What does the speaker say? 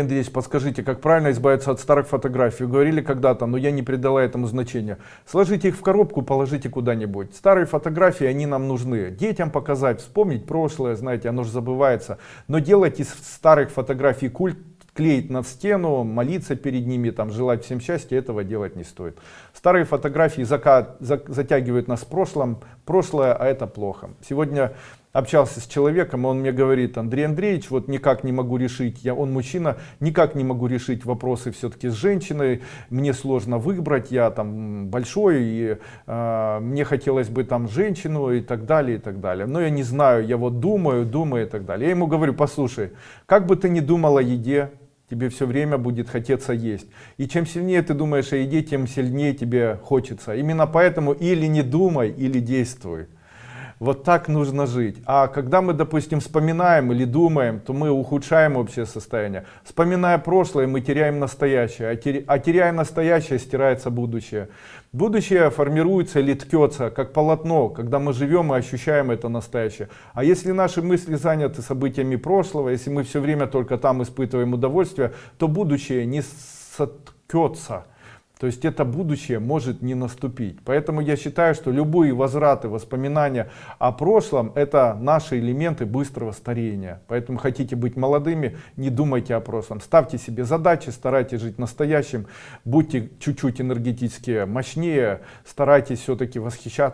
Андреевич, подскажите, как правильно избавиться от старых фотографий? Говорили когда-то, но я не придала этому значения. Сложите их в коробку, положите куда-нибудь. Старые фотографии, они нам нужны. Детям показать, вспомнить прошлое, знаете, оно же забывается. Но делать из старых фотографий культ, клеить на стену, молиться перед ними, там, желать всем счастья, этого делать не стоит. Старые фотографии затягивают нас в прошлом, прошлое, а это плохо. Сегодня общался с человеком, он мне говорит, Андрей Андреевич, вот никак не могу решить, я, он мужчина, никак не могу решить вопросы все-таки с женщиной, мне сложно выбрать, я там большой, и э, мне хотелось бы там женщину и так далее, и так далее. Но я не знаю, я вот думаю, думаю и так далее. Я ему говорю, послушай, как бы ты ни думал о еде, тебе все время будет хотеться есть. И чем сильнее ты думаешь о еде, тем сильнее тебе хочется. Именно поэтому или не думай, или действуй. Вот так нужно жить. А когда мы, допустим, вспоминаем или думаем, то мы ухудшаем общее состояние. Вспоминая прошлое, мы теряем настоящее. А, а теряя настоящее, стирается будущее. Будущее формируется или ткется, как полотно, когда мы живем и ощущаем это настоящее. А если наши мысли заняты событиями прошлого, если мы все время только там испытываем удовольствие, то будущее не соткется то есть это будущее может не наступить. Поэтому я считаю, что любые возвраты, воспоминания о прошлом, это наши элементы быстрого старения. Поэтому хотите быть молодыми, не думайте о прошлом. Ставьте себе задачи, старайтесь жить настоящим, будьте чуть-чуть энергетически мощнее, старайтесь все-таки восхищаться